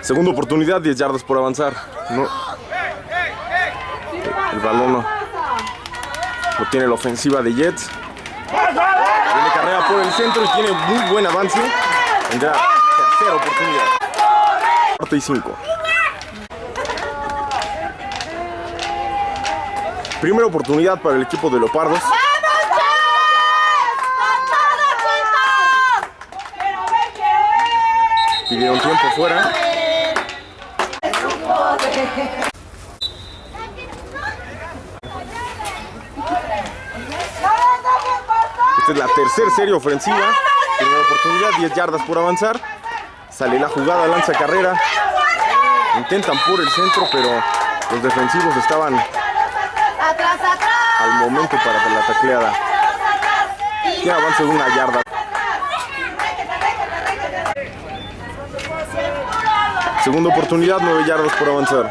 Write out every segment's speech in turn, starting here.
Segunda oportunidad, 10 yardas por avanzar. El balón no. lo tiene la ofensiva de Jets. Tiene carrera por el centro y tiene muy buen avance. Tercera oportunidad. Cuarta y cinco. Primera oportunidad para el equipo de Leopardos. Pidieron tiempo fuera. Esta es la tercera serie ofensiva. Primera oportunidad, 10 yardas por avanzar. Sale la jugada, lanza carrera. Intentan por el centro, pero los defensivos estaban al momento para la tacleada. Tiene avance de una yarda. Segunda oportunidad, 9 yardas por avanzar.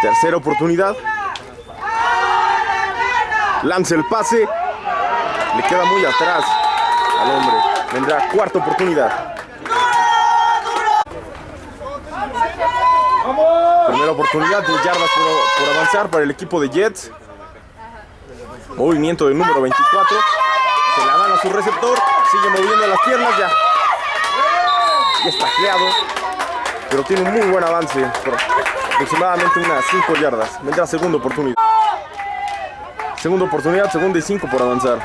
Tercera oportunidad. Lanza el pase. Le queda muy atrás al hombre. Vendrá cuarta oportunidad. Primera oportunidad, 10 yardas por, avanzar para el equipo de Jets. Movimiento del número 24. Se la dan a su receptor. Sigue moviendo las piernas ya. Ya está creado. Pero tiene un muy buen avance. Aproximadamente unas 5 yardas. Vendrá segunda oportunidad. Segunda oportunidad, segunda y 5 por avanzar.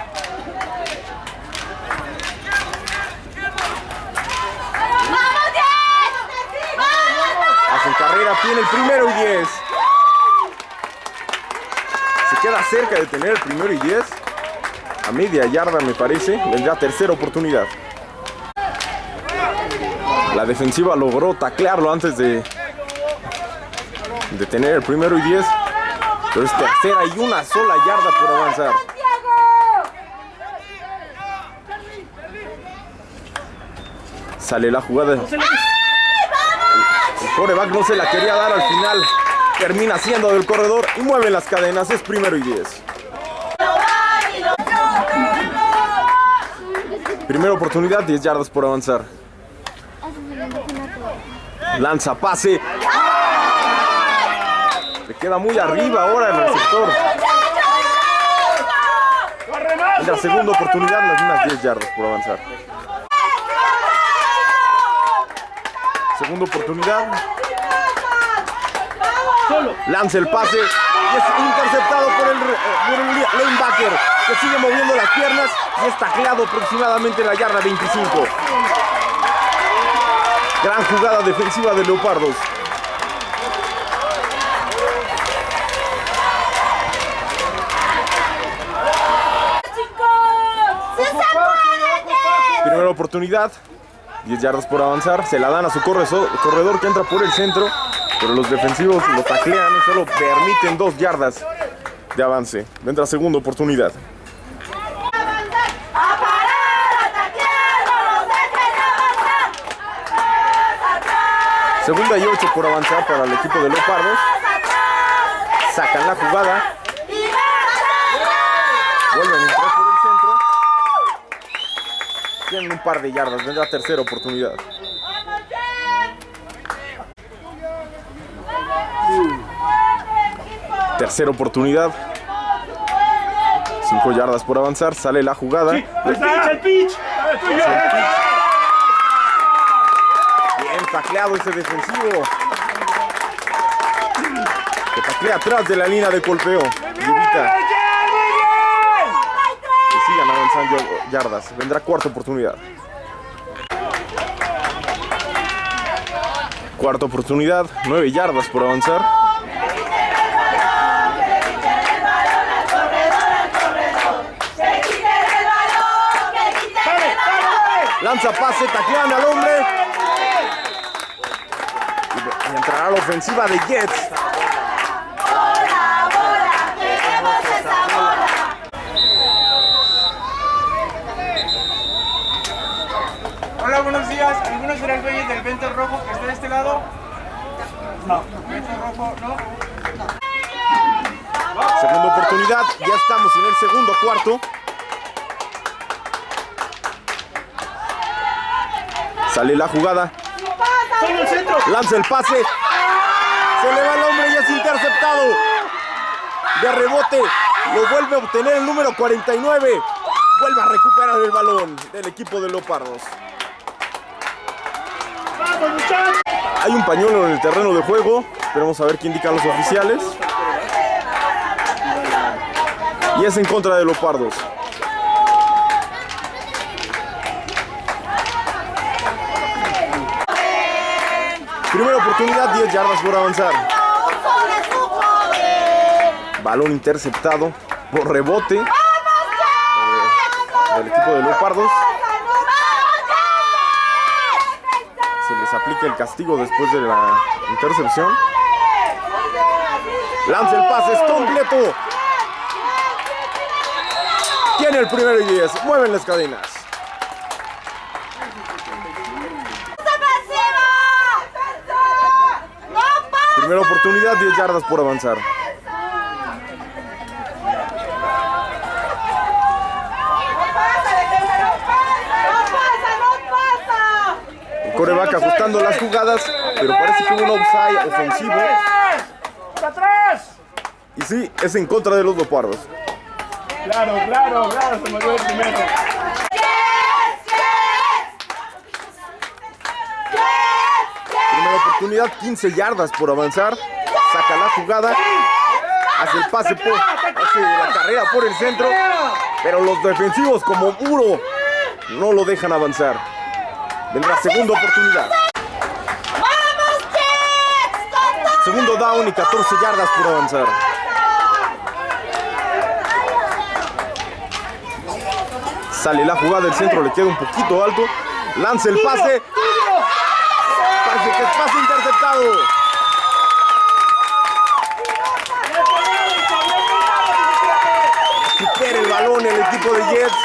Hacen carrera, tiene el primero y 10. Se queda cerca de tener el primero y 10. A media yarda me parece. Vendrá tercera oportunidad. La defensiva logró taclearlo antes de, de tener el primero y 10. Pero es tercera y una sola yarda por avanzar. Sale la jugada. El coreback no se la quería dar al final. Termina siendo del corredor y mueve las cadenas. Es primero y 10. Primera oportunidad, 10 yardas por avanzar. Lanza pase. Le queda muy arriba ahora el receptor. En la segunda oportunidad, las mismas 10 yardas por avanzar. Segunda oportunidad. Lanza el pase. Y es interceptado por el, por el lanebacker que sigue moviendo las piernas y está tacleado aproximadamente en la yarda 25. Gran jugada defensiva de Leopardos. Primera oportunidad. 10 yardas por avanzar. Se la dan a su corredor que entra por el centro. Pero los defensivos lo taclean y solo permiten 2 yardas de avance. Vendrá segunda oportunidad. Segunda y 8 por avanzar para el equipo de Leopardos. Sacan la jugada. Vuelven a entrar por el centro. Tienen un par de yardas. Vendrá tercera oportunidad. Tercera oportunidad. 5 yardas por avanzar. Sale la jugada. El pitch, el pitch. Bien tacleado ese defensivo. Que taclea atrás de la línea de golpeo. Y evita que sigan avanzando yardas. Vendrá cuarta oportunidad. Cuarta oportunidad. 9 yardas por avanzar. Lanza pase, taclean al hombre. Y entrará la ofensiva de Jets. Hola, buenos días. ¿Alguno será el dueño del vento rojo que está de este lado? No. Vento rojo, no. Segunda oportunidad, ya estamos en el segundo cuarto. Sale la jugada, lanza el pase. Se le va el hombre y es interceptado. De rebote, lo vuelve a obtener el número 49. Vuelve a recuperar el balón del equipo de Leopardos. ¡Vamos, muchachos! Hay un pañuelo en el terreno de juego. Esperemos a ver qué indican los oficiales. Y es en contra de Leopardos. Primera oportunidad, 10 yardas por avanzar. Balón interceptado por rebote del equipo de Leopardos. Se les aplica el castigo después de la intercepción. Lanza el pase, es completo. Tiene el primero y 10. Mueven las cadenas. Primera oportunidad, 10 yardas por avanzar. El coreback ajustando las jugadas, pero parece que hubo un offside ofensivo. Y sí, es en contra de los leopardos. Claro, claro, claro, se movió el primero. Primera oportunidad, 15 yardas por avanzar. Saca la jugada. Hace el pase por. Hace la carrera por el centro. Pero los defensivos, como muro, no lo dejan avanzar. Vendrá segunda oportunidad. Segundo down y 14 yardas por avanzar. Sale la jugada del centro, le queda un poquito alto. Lanza el pase. Parece que es pase interceptado. Recupera el balón el equipo de Jets.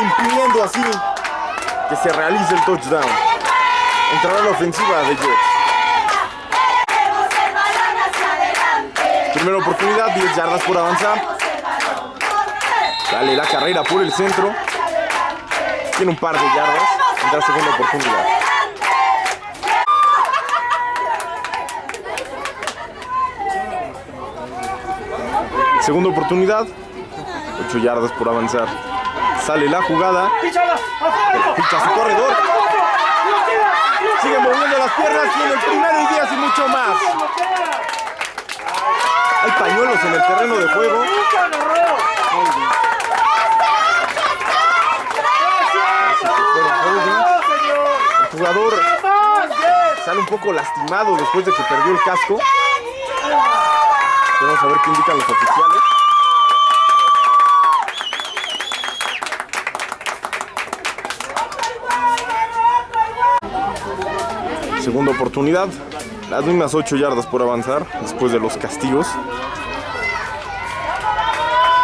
Impidiendo así que se realice el touchdown. Entrará la ofensiva de Jets. Primera oportunidad, 10 yardas por avanzar. Dale la carrera por el centro. Tiene un par de yardas. Tendrá segunda oportunidad. Segunda oportunidad. 8 yardas por avanzar. Sale la jugada. Ficha su corredor. Sigue moviendo las piernas. Tiene el primero y 10 y mucho más. Hay pañuelos en el terreno de juego. El jugador sale un poco lastimado después de que perdió el casco. Vamos a ver qué indican los oficiales. Segunda oportunidad. Las mismas 8 yardas por avanzar después de los castigos.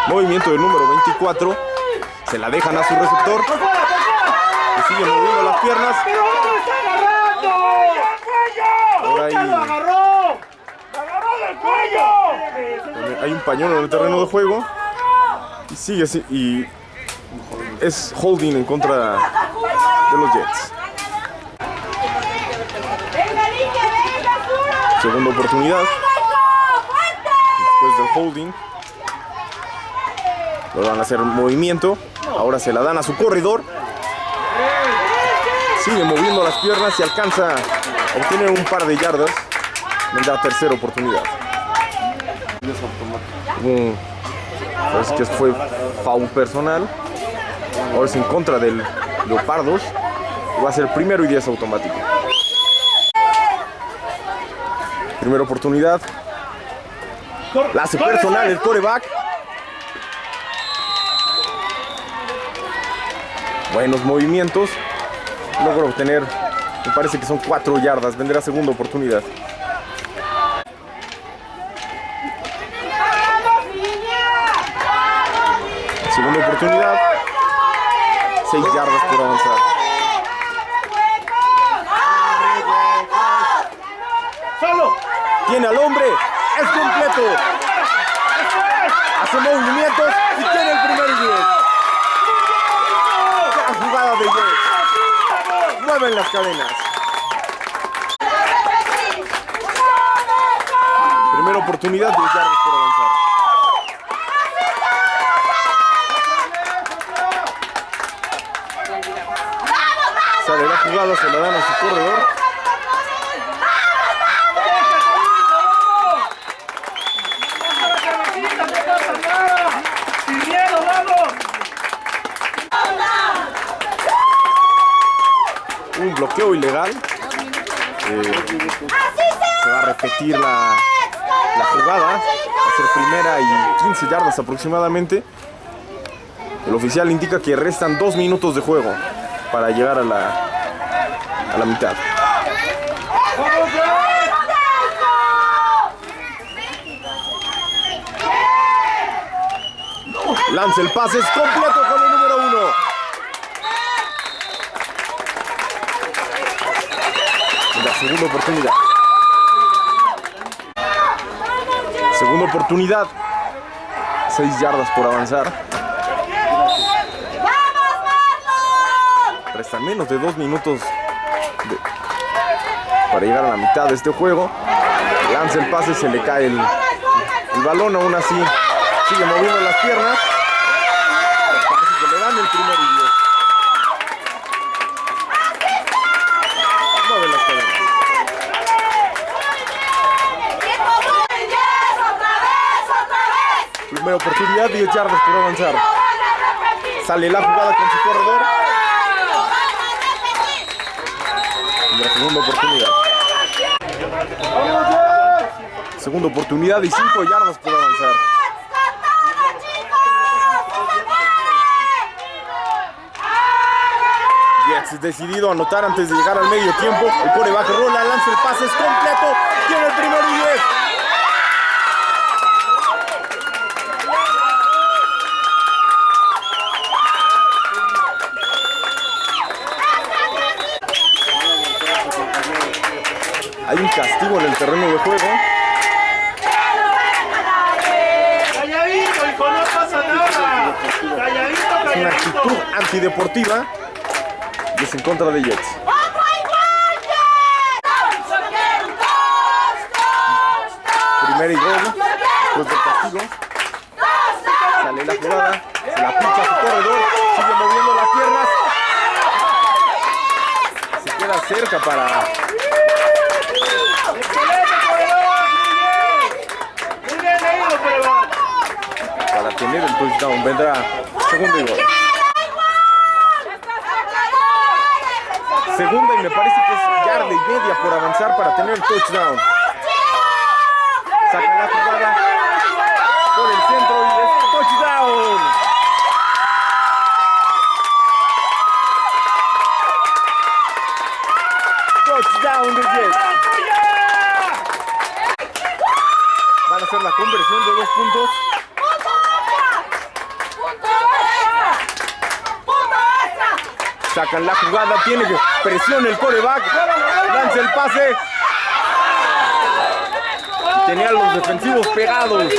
Movimiento del número 24. Se la dejan a su receptor. Que sigue moviendo las piernas. ¡Pero dónde está agarrando! Ahora ¡Nunca ahí- lo agarró! ¡Lo agarró del cuello! Hay un pañuelo en el terreno de juego. Y sigue así. Y es holding en contra de los Jets. Segunda oportunidad. Después del holding. Lo van a hacer movimiento. Ahora se la dan a su corredor. Sigue moviendo las piernas y alcanza a obtener un par de yardas. Vendrá tercera oportunidad. Un- parece que fue foul personal. Ahora es en contra del Leopardos. Va a ser primero y 10 automático. Primera oportunidad. La hace personal el coreback. Buenos movimientos. Logra obtener, me parece que son 4 yardas. Vendrá segunda oportunidad. oportunidad. 6 yardas por avanzar. ¡Solo! Tiene al hombre. ¡Es completo! Hace movimientos y tiene el primer 10. ¡Qué jugada de 10! Mueven las cadenas. Primera oportunidad, 10 yardas por avanzar. Jugada, se la dan a su corredor. Un bloqueo ilegal. Eh, se va a repetir la, la jugada. Va a ser primera y 15 yardas aproximadamente. El oficial indica que restan dos minutos de juego para llegar a la, a la mitad. Lanza el pase, es completo con el número uno. La segunda oportunidad. Segunda oportunidad. Seis yardas por avanzar. Restan menos de dos minutos para llegar a la mitad de este juego. Lanza el pase, se le cae el, el balón, aún así sigue moviendo las piernas. Parece que le dan el primer diez. Primera oportunidad, 10 yardas por avanzar. Sale la jugada con su corredor. Y la segunda oportunidad. Segunda oportunidad y 5 yardas por avanzar. Jets decidido a anotar antes de llegar al medio tiempo. El coreback rola, lanza el pase, es completo. Tiene el primero y 10. Hay un castigo en el terreno de juego. Calladito, hijo, no pasa nada. Calladito, Es una calladito. actitud antideportiva y es en contra de Jets. Primera y gol. Después del castigo. Sale la jugada. Se la pincha su corredor. Sigue moviendo las piernas. Se queda cerca para. Para tener el touchdown. Vendrá segundo y gol. Segunda y me parece que es yarda y media por avanzar para tener el touchdown. Saca la jugada por el centro y es touchdown. Touchdown de Jets. Van a hacer la conversión de dos puntos. Sacan la jugada, tiene que presiona el coreback, lanza el pase. Tenía a los defensivos pegados.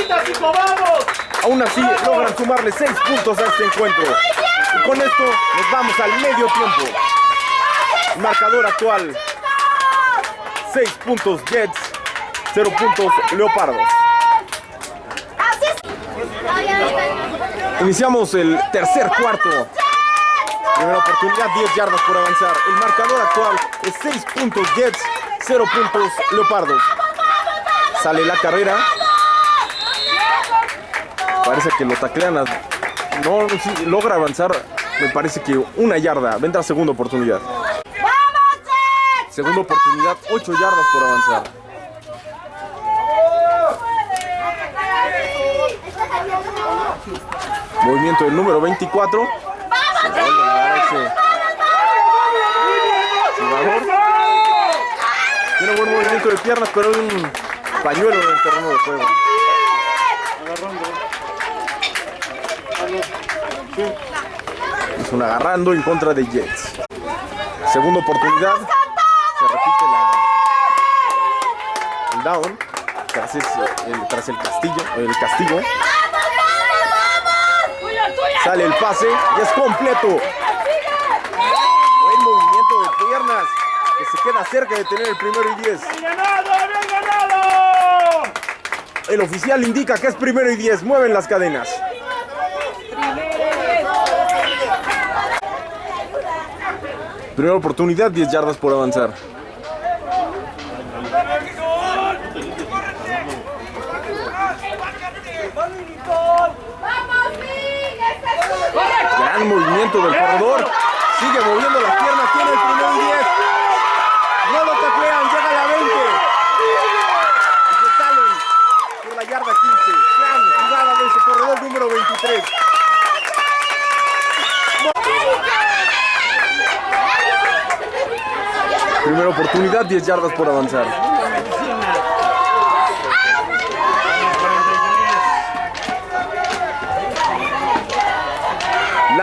Aún así logran sumarle 6 puntos a este encuentro. Y con esto nos vamos al medio tiempo. Marcador actual. 6 puntos Jets, 0 puntos Leopardos. Iniciamos el tercer cuarto. Primera oportunidad, 10 yardas por avanzar. El marcador actual es 6 puntos Jets, 0 puntos Leopardos. Sale la carrera. Parece que lo taclean. No, logra avanzar. Me parece que una yarda. Vendrá segunda oportunidad. Segunda oportunidad, 8 yardas por avanzar. Movimiento del número 24. Tiene buen movimiento de piernas, pero hay un pañuelo en el terreno de juego. Es un agarrando en contra de Jets. Segunda oportunidad. Se repite la, el down, tras, ese- el, tras el castillo, el castigo. ¡Vamos, vamos, vamos! ¡Tuya, tuya! Sale el pase y es completo. Buen movimiento de piernas que se queda cerca de tener el primero y 10. ¡Bien ganado, bien ganado! El oficial indica que es primero y 10. Mueven las cadenas. Primera oportunidad, 10 yardas por avanzar. ¡Vamos, Miguel! Gran movimiento del corredor. Sigue moviendo las piernas. Tiene el primero y 10. No lo taclean. Llega a la 20. Y se salen por la yarda 15. Gran jugada de ese corredor número 23. Primera oportunidad, 10 yardas por avanzar.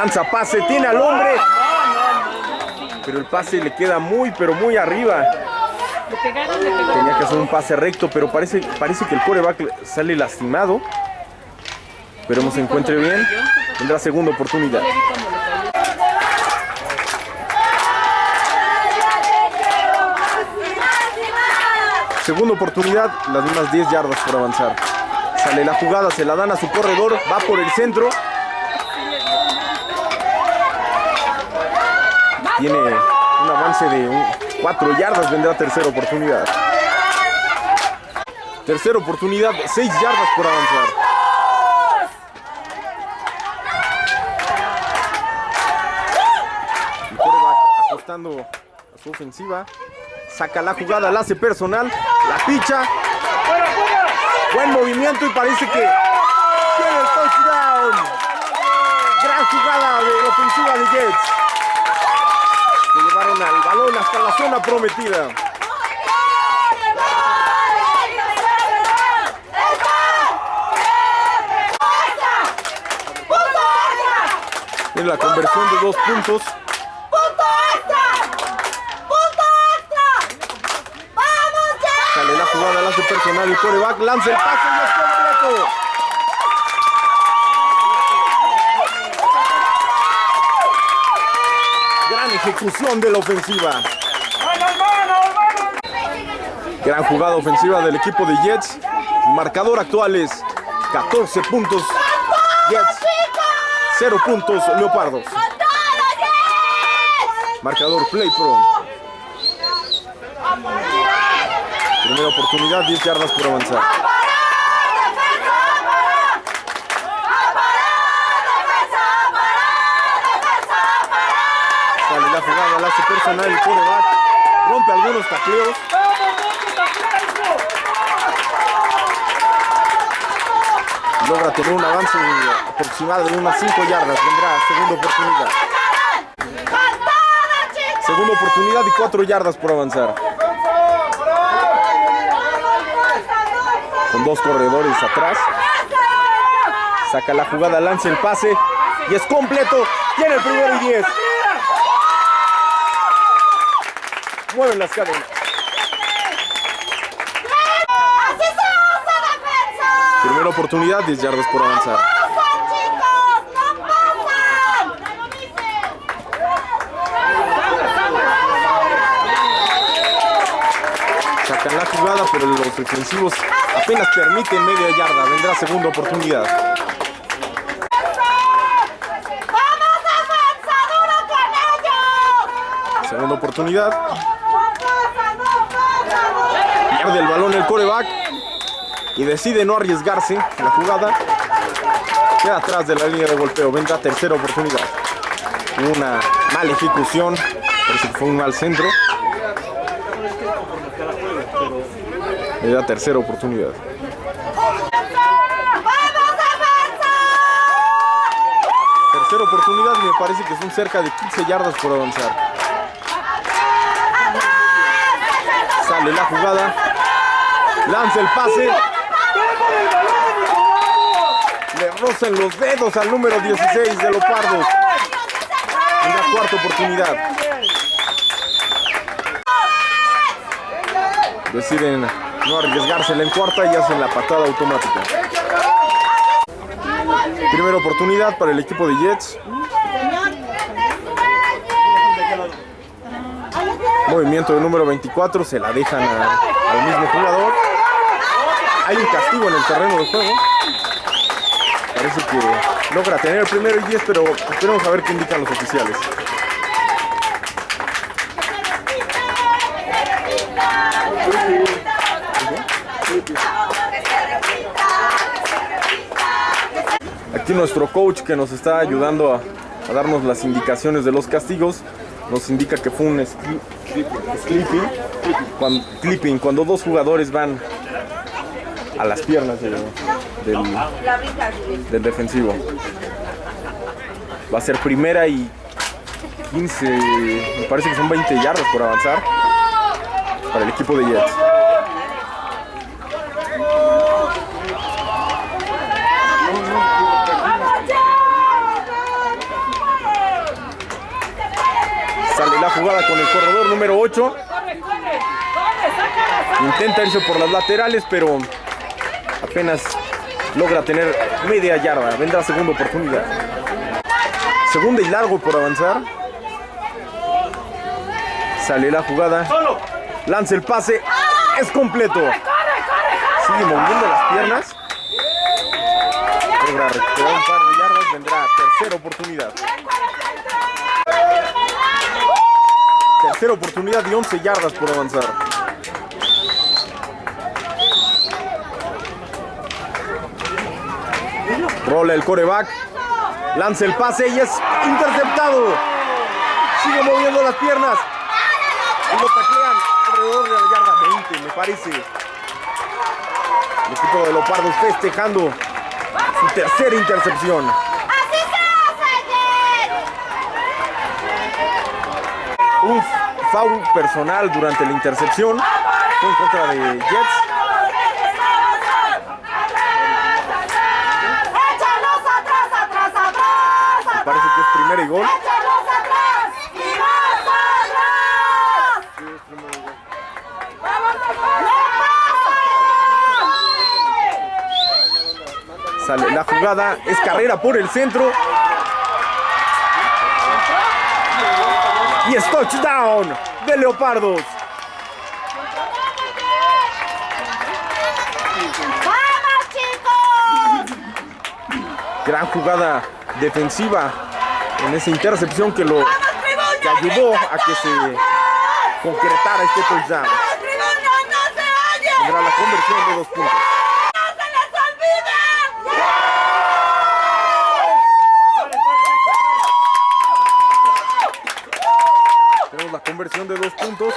Lanza pase, tiene al hombre. Pero el pase le queda muy, pero muy arriba. Tenía que hacer un pase recto, pero parece, parece que el coreback sale lastimado. Esperemos se encuentre bien. Tendrá segunda oportunidad. Segunda oportunidad, las mismas 10 yardas por avanzar. Sale la jugada, se la dan a su corredor, va por el centro. Tiene un avance de 4 yardas, vendrá tercera oportunidad. Tercera oportunidad, 6 yardas por avanzar. Ajustando a su ofensiva. Saca la jugada, la hace personal, la picha. Buen movimiento y parece que tiene el touchdown. Gran jugada de la ofensiva de Jets. Llevaron al balón hasta la zona prometida. En la conversión de dos puntos. Sale la jugada, la hace personal y coreback lanza el pase y es completo. Gran ejecución de la ofensiva. Gran jugada ofensiva del equipo de Jets. Marcador actual es 14 puntos Jets, 0 puntos Leopardos. Marcador Play Pro. Primera oportunidad, 10 yardas por avanzar. Sale hace personal el quarterback. Rompe algunos tacleos. Logra tener un avance aproximado de unas 5 yardas. Vendrá segunda oportunidad. Segunda oportunidad y 4 yardas por avanzar. Con dos corredores atrás. Saca la jugada, lanza el pase. Y es completo. Tiene el primero y 10. Mueven las cadenas. Primera oportunidad, 10 yardas por avanzar. Sacan la jugada, pero los defensivos apenas permiten media yarda. Vendrá segunda oportunidad. Segunda oportunidad. ¡No pasa, no pasa! Pierde el balón el coreback. Y decide no arriesgarse la jugada. Queda atrás de la línea de golpeo. Vendrá tercera oportunidad. Una mala ejecución. Parece que fue un mal centro. Vendrá tercera oportunidad. Tercera oportunidad y me parece que son cerca de 15 yardas por avanzar. Sale la jugada. Lanza el pase. Le rozan los dedos al número 16 de Lopardos. En la cuarta oportunidad. Deciden no arriesgársela en cuarta y hacen la patada automática. Primera oportunidad para el equipo de Jets. Movimiento de número 24, se la dejan a- al mismo jugador. En el terreno de juego. Parece que logra tener el primero y 10, pero esperemos a ver qué indican los oficiales. Aquí nuestro coach que nos está ayudando a, darnos las indicaciones de los castigos nos indica que fue un clipping, cuando dos jugadores van a las piernas del, del, defensivo. Va a ser primera y 15, me parece que son 20 yardas por avanzar para el equipo de Jets. Sale la jugada con el corredor número 8. Intenta irse por las laterales, pero apenas logra tener media yarda. Vendrá segunda oportunidad. Segunda y largo por avanzar. Sale la jugada. Lanza el pase. Es completo. Sigue moviendo las piernas. Logra recuperar un par de yardas. Vendrá tercera oportunidad. Tercera oportunidad y 11 yardas por avanzar. Rola el coreback. Lanza el pase y es interceptado. Sigue moviendo las piernas. Y lo taclean alrededor de la yarda 20, me parece. El equipo de Leopardos festejando su tercera intercepción. Un foul personal durante la intercepción. Fue en contra de Jets. ¡Échalos atrás, atrás, atrás! Me parece que es primera y gol. ¡Échalos atrás! ¡Y más atrás! ¡Vamos, Sale la jugada. Es carrera por el centro. Y es touchdown de Leopardos. ¡Vamos, chicos! Gran jugada defensiva en esa intercepción que lo que ayudó a que se concretara este touchdown. Tendrá la conversión de dos puntos. ¡No se les olvide! Tenemos la conversión de dos puntos.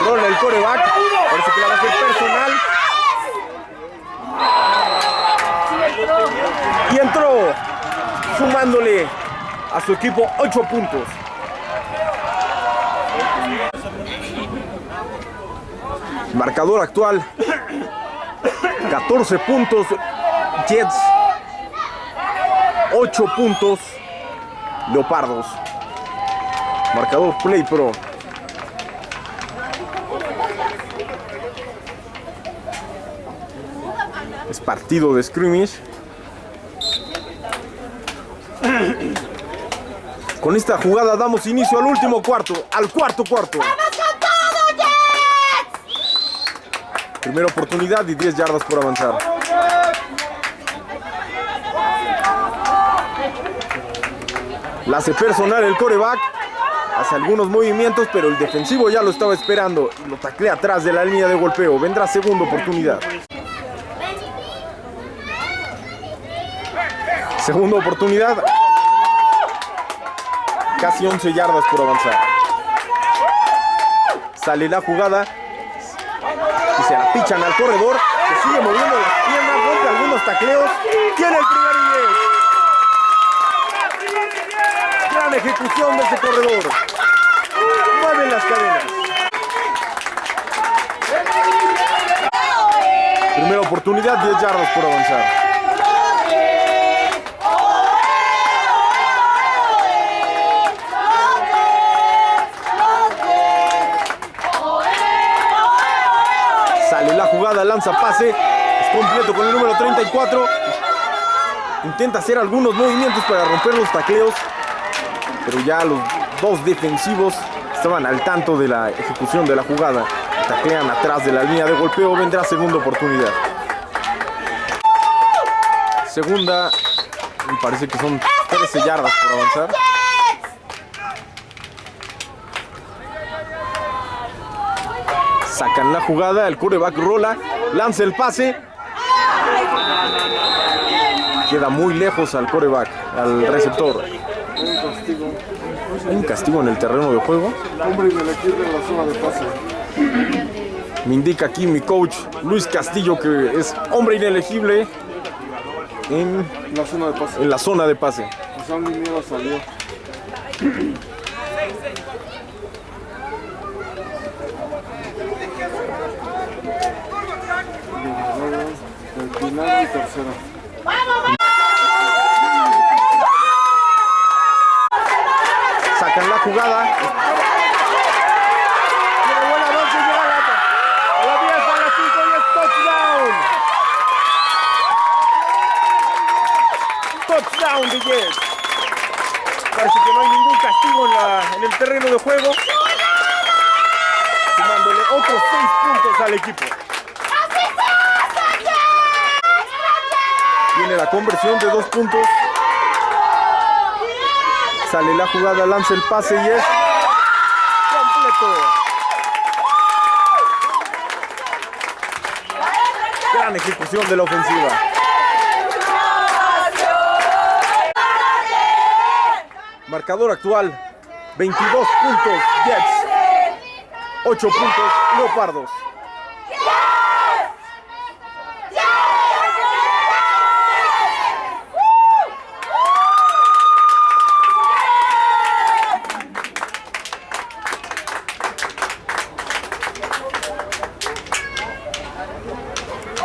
Rola el coreback. Parece que la va a hacer personal. Y entró sumándole a su equipo 8 puntos. Marcador actual 14 puntos Jets 8 puntos Leopardos Marcador Play Pro Es partido de scrimmage Con esta jugada damos inicio al último cuarto, al cuarto cuarto. Primera oportunidad y 10 yardas por avanzar. La hace personal el coreback. Hace algunos movimientos, pero el defensivo ya lo estaba esperando y lo taclea atrás de la línea de golpeo. Vendrá segunda oportunidad. Segunda oportunidad. Casi 11 yardas por avanzar. Sale la jugada y se la pichan al corredor que sigue moviendo las piernas, rompe algunos tacleos. Tiene primer y diez. Gran ejecución de ese corredor. Mueven las cadenas. Primera oportunidad, 10 yardas por avanzar. jugada, lanza pase. Es completo con el número 34. Intenta hacer algunos movimientos para romper los tacleos. Pero ya los dos defensivos estaban al tanto de la ejecución de la jugada. Taclean atrás de la línea de golpeo. Vendrá segunda oportunidad. Segunda, me parece que son 13 yardas por avanzar. Sacan la jugada, el quarterback rola, lanza el pase. Queda muy lejos al coreback, al receptor. Un castigo. Hay un castigo en el terreno de juego. Hombre inelegible en la zona de pase. Me indica aquí mi coach Luis Castillo que es hombre inelegible en, La zona de pase. en la zona de pase. Salió. Final y tercero. Sacan la jugada. Tiene buen avance, llega a la, a la 10, a la 5 y es touchdown. Touchdown de Jets. Parece que no hay ningún castigo en, la- en el terreno de juego. Sumándole otros 6 puntos al equipo. Tiene la conversión de 2 puntos. La jugada, lanza el pase y es completo. Gran ejecución de la ofensiva. Marcador actual, 22 puntos Jets, 8 puntos Leopardos.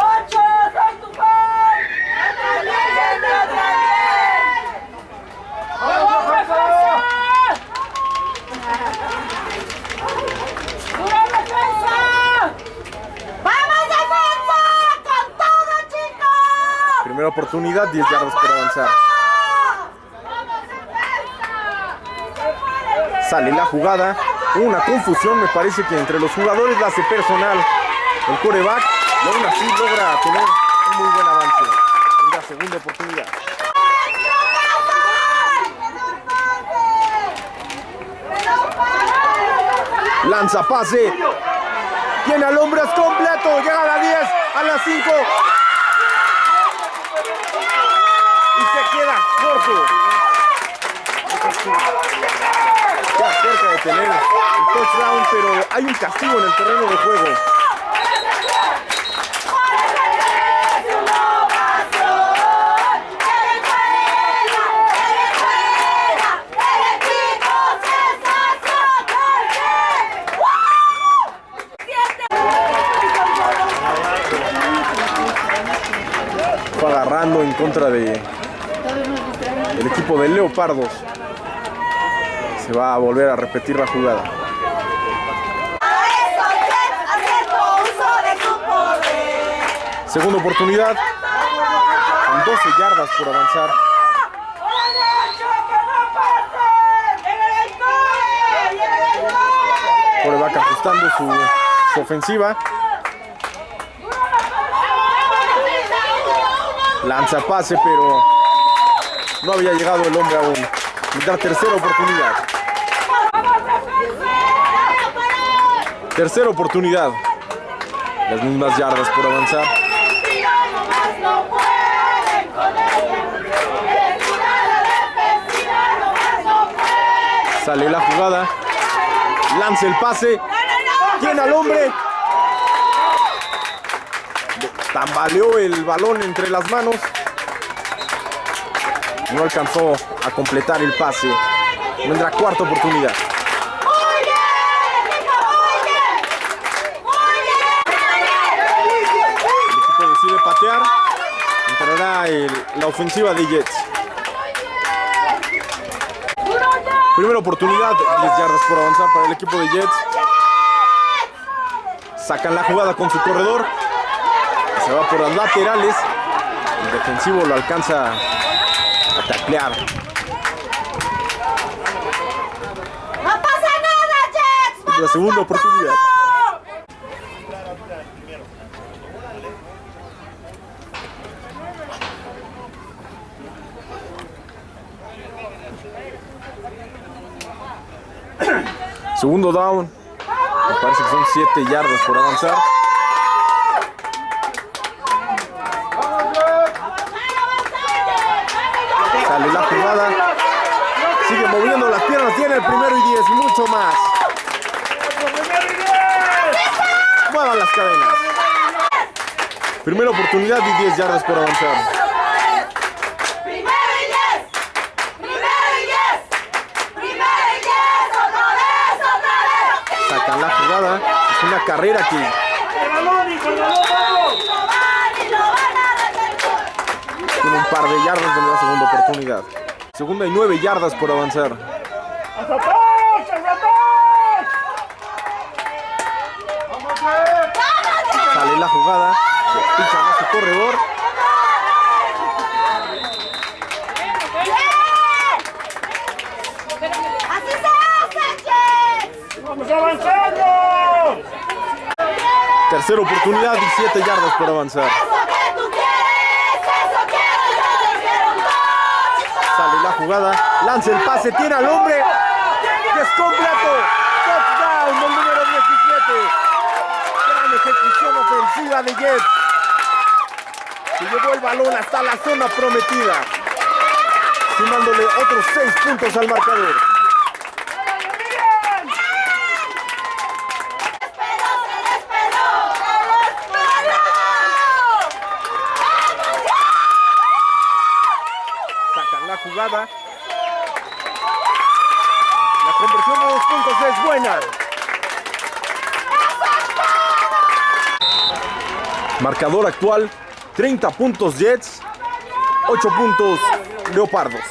¡Ocho! ¡Soy tu fan! ¡También, también! ¡Vamos, defensa! ¡Dura defensa! ¡Vamos, defensa! ¡Con todo, chicos! Primera oportunidad, 10 yardas por avanzar. ¡Vamos, defensa! Sale la una confusión me parece que entre los jugadores la hace personal el coreback. Y aún así logra tener un muy buen avance en la segunda oportunidad. Lanza pase, tiene al hombre completo, llega a la 10, a la 5 y se queda corto. Ya cerca de tener el touchdown, pero hay un castigo en el terreno de juego. Agarrando en contra de equipo de Leopardos. Se va a volver a repetir la jugada. Segunda oportunidad. Con 12 yardas por avanzar. Coreback ajustando su, su ofensiva. Lanza pase, pero no había llegado el hombre aún. La tercera oportunidad. Tercera oportunidad. Las mismas yardas por avanzar. Sale la jugada. Lanza el pase. Tiene al hombre. Tambaleó el balón entre las manos. No alcanzó a completar el pase. Vendrá cuarta oportunidad. El equipo decide patear. La ofensiva de Jets. Primera oportunidad, 10 yardas por avanzar para el equipo de Jets. Sacan la jugada con su corredor. Se va por las laterales. El defensivo lo alcanza a taclear. ¡No pasa nada, Jets! La ¡Vamos segunda oportunidad. Segundo down. Me parece que son 7 yardas por avanzar. Sale la jugada. Sigue moviendo las piernas. Tiene el primero y 10 y mucho más. Muevan las cadenas. Primera oportunidad y 10 yardas por avanzar. ¡Primero y diez! ¡Primero y diez! ¡Primero y diez! ¡Otra vez! ¡Otra vez! Sacan la jugada. Es una carrera que tiene un par de yardas de la segunda oportunidad. Segunda y 9 yardas por avanzar. Sale la jugada. Pican a su corredor. ¡Así se hace, Jets! ¡Vamos avanzando! Tercera oportunidad y 7 yardas por avanzar. Sale la jugada. Lanza el pase. Tiene al hombre. Y es completo. Touchdown del número 17. Gran ejecución ofensiva de Jets. Se llevó el balón hasta la zona prometida. Sumándole otros 6 puntos al marcador. ¡Esperó, se le esperó! ¡Se le esperó! ¡Vamos, Sacan la jugada. La conversión de dos puntos es buena. Marcador actual, 30 puntos Jets, 8 puntos Leopardos.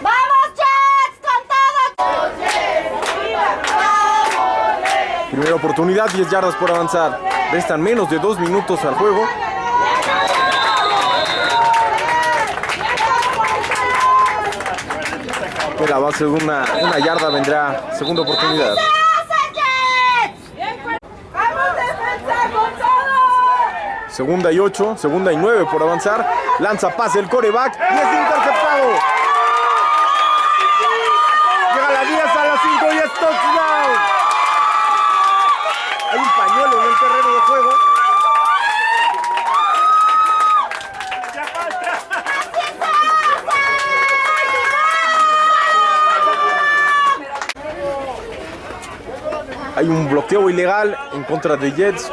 ¡Vamos, Jets! ¡Con todo! Primera oportunidad, 10 yardas por avanzar. Restan menos de 2 minutos al juego. De la base de una, una yarda vendrá segunda oportunidad. Segunda y 8, segunda y 9 por avanzar. Lanza pase el coreback y es interceptado. Llega a la 10 a la 5 y es touchdown. Hay un pañuelo en el terreno de juego. Hay un bloqueo ilegal en contra de Jets,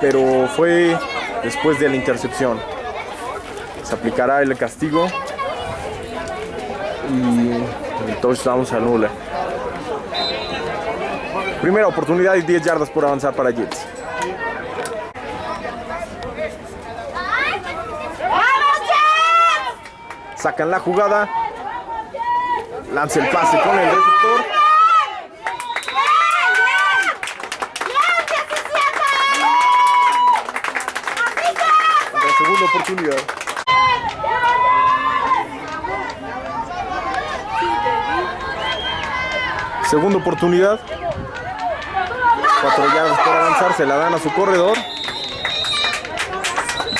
pero fue después de la intercepción. Se aplicará el castigo y el touchdown se anula. Primera oportunidad y 10 yardas por avanzar para Jets. Sacan la jugada. Lanza el pase con el receptor. La segunda Segunda oportunidad. Cuatro yardas por avanzar. Se la dan a su corredor.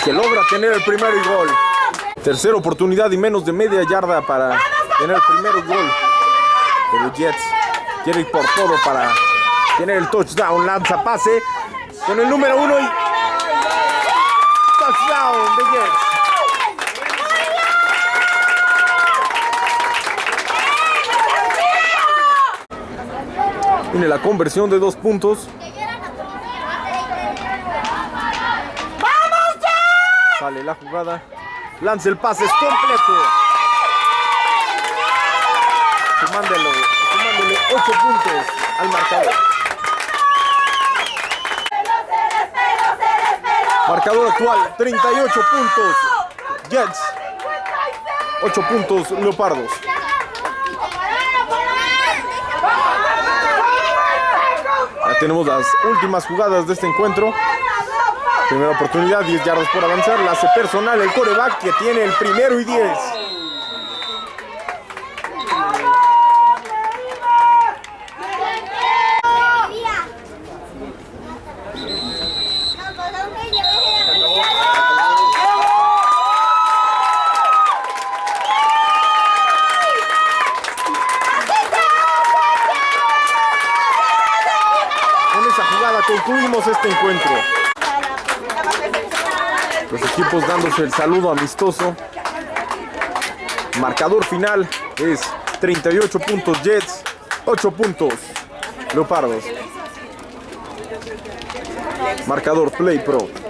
Que logra tener el primero y gol. Tercera oportunidad y menos de media yarda para tener el primero y gol. Pero Jets quiere ir por todo para tener el touchdown. Lanza pase con el número uno y touchdown de Jets. Tiene la conversión de dos puntos. ¡Vamos, Jets! Sale la jugada. Lanza el pase, es completo. Sumándole, sumándole 8 puntos al marcador. Marcador actual, 38 puntos. Jets, 8 puntos Leopardos. Ya tenemos las últimas jugadas de este encuentro. Primera oportunidad, 10 yardas por avanzar. La hace personal el coreback que tiene el primero y 10. Con esa jugada concluimos este encuentro. Los el saludo amistoso. Marcador final es 38 puntos Jets, 8 puntos Leopardos. Marcador Play Pro.